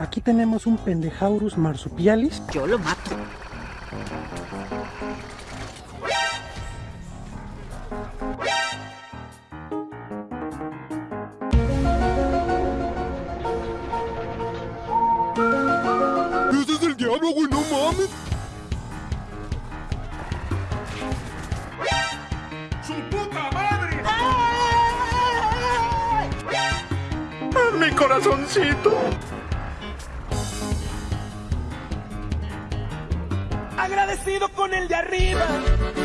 Aquí tenemos un pendejaurus marsupialis. Yo lo mato. ¡Ese es el diablo, güey! ¡No mames! ¡Su puta madre! ¡Mi corazoncito! Agradecido con el de arriba,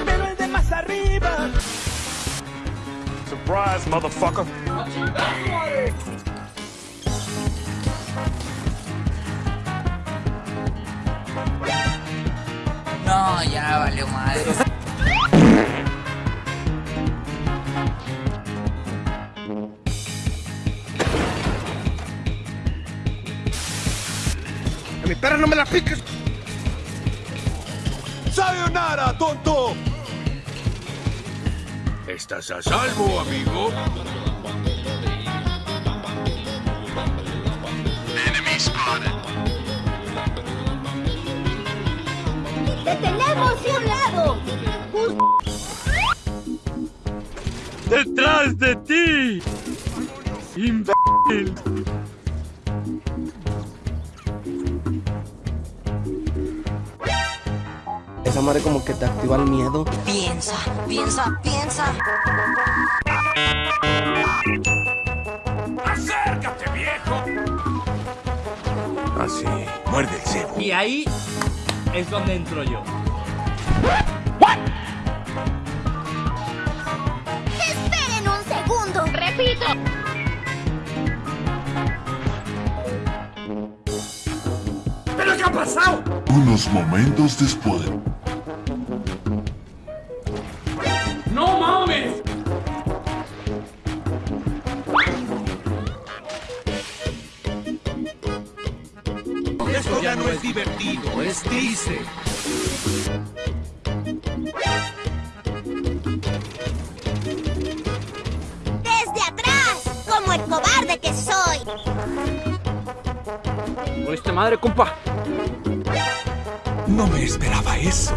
pero el de más arriba. Surprise, motherfucker. No, ya valió madre. ¡A mi perra no me la piques! ¡Sayonara, tonto! ¿Estás a salvo, amigo? ¡Te tenemos de un lado! ¡Detrás de ti! ¡Imbécil! Madre como que te activa el miedo. Piensa, piensa, piensa. ¡Acércate, viejo! Así, muerde el cebo. Y ahí es donde entro yo. ¡Esperen un segundo! ¡Repito! ¿Pero qué ha pasado? Unos momentos después. Divertido, es triste. ¡Desde atrás! ¡Como el cobarde que soy! ¡Oíste madre, compa! No me esperaba eso.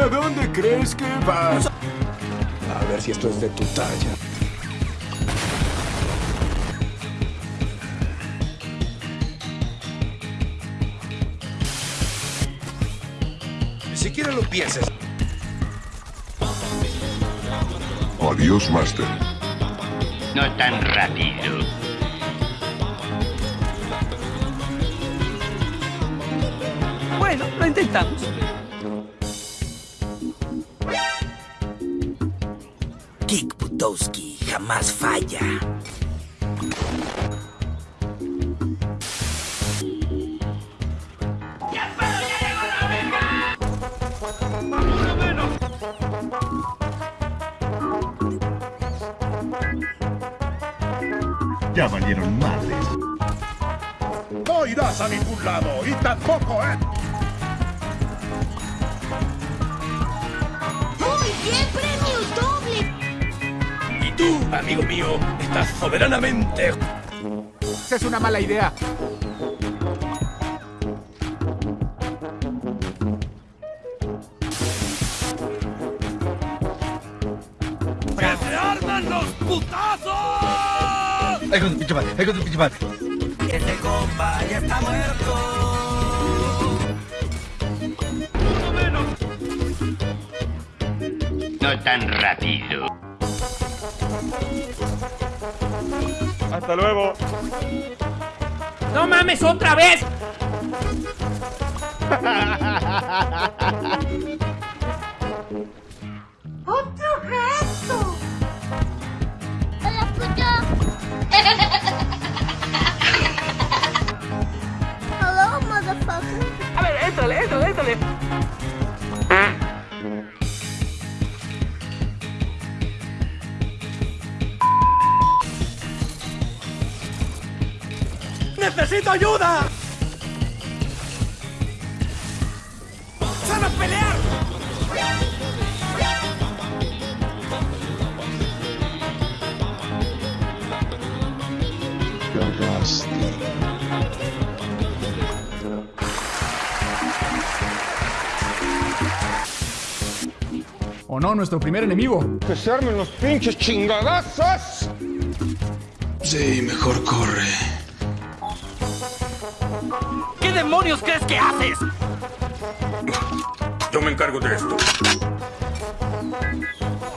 ¿A dónde crees que vas? A ver si esto es de tu talla. Ni siquiera lo pienses. Adiós, Master. No tan rápido. Bueno, lo intentamos. Butowski jamás falla. Ya valieron madres. No irás a ningún lado y tampoco, ¿eh? Amigo mío, estás soberanamente... Esa es una mala idea. ¡Que se arman los putazos! Ay, con tu pinche madre, ay, con tu pinche madre. Este compa ya está muerto. No tan rápido. Hasta luego. ¡No mames otra vez! ¡Necesito ayuda! ¡Sal a pelear! ¿O no, nuestro primer enemigo? ¡Que se armen los pinches chingadazos! Sí, mejor corre. ¿Qué demonios crees que haces? Yo me encargo de esto.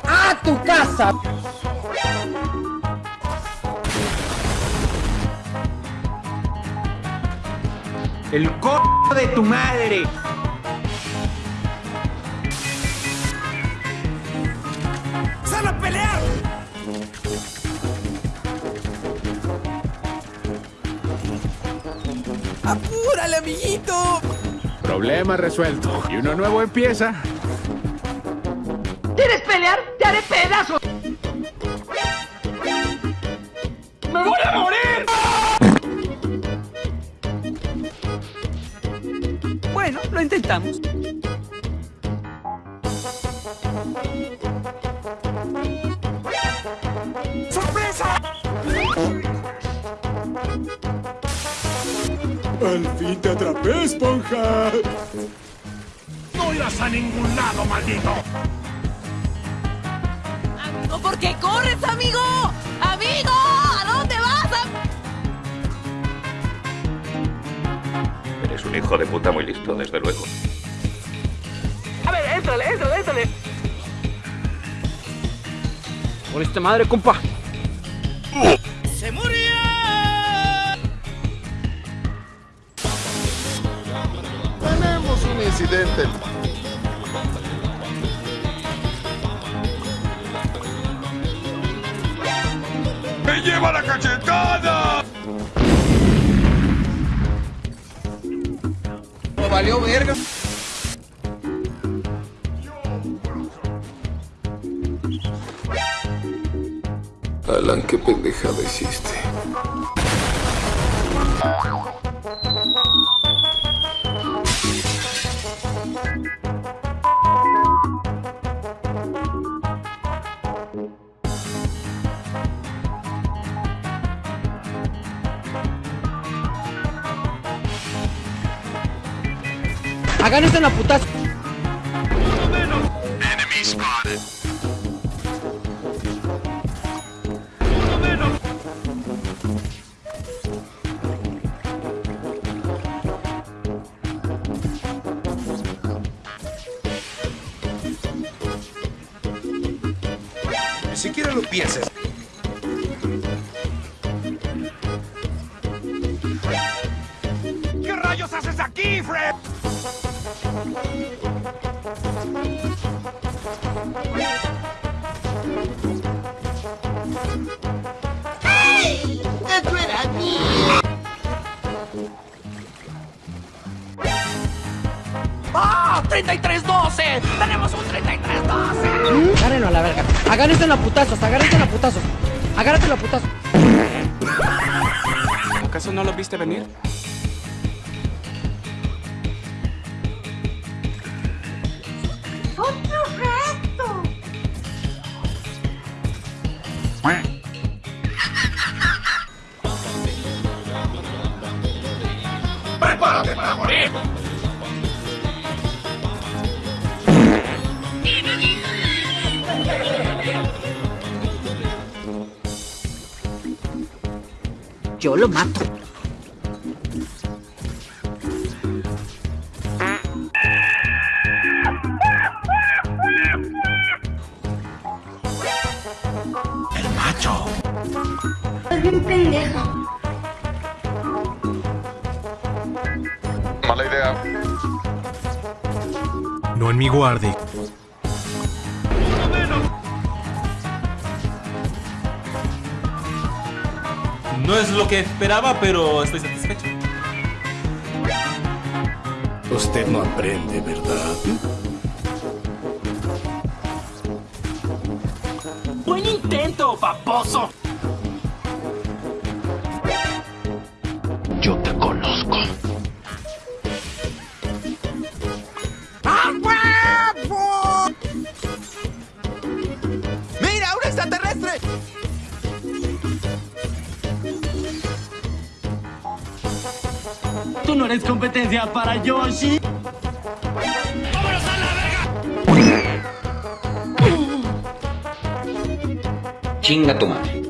¡A tu casa! ¡El co de tu madre! ¡Apúrale, amiguito! Problema resuelto. Y uno nuevo empieza. ¿Quieres pelear? ¡Te haré pedazos! ¡Me voy a morir! Bueno, lo intentamos. ¡Al fin te atrapé, esponja! ¡No irás a ningún lado, maldito! Amigo, ¿por qué corres, amigo? ¡Amigo! ¿A dónde vas? Eres un hijo de puta muy listo, desde luego. A ver, éntrale, éntrale, éntrale. Por esta madre, compa. Incidente. ¡Me lleva la cachetada! Valió verga. Alan, qué pendejada hiciste. Hagan esto en la putazo. Ni siquiera lo pienses. ¡3312! ¡Tenemos un 3312! Agárrenlo a la verga. En la putazos, agárrense en la putazos. Agárrate en la putazos. ¿Acaso no lo viste venir? Yo lo mato. ¡El macho! Es bien pendejo. Mala idea. No en mi guardia. No es lo que esperaba, pero estoy satisfecho. Usted no aprende, ¿verdad? ¡Buen intento, paposo! Tú no eres competencia para Yoshi. ¡Vámonos a la verga! Chinga tu madre.